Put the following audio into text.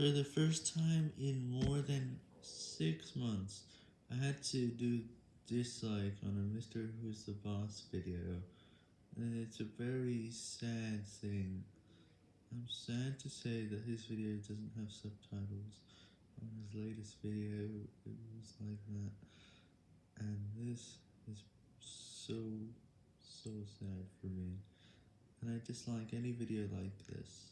For the first time in more than 6 months, I had to do dislike on a Mr. Who's the Boss video, and it's a very sad thing. I'm sad to say that his video doesn't have subtitles. On his latest video, it was like that, and this is so, so sad for me, and I dislike any video like this.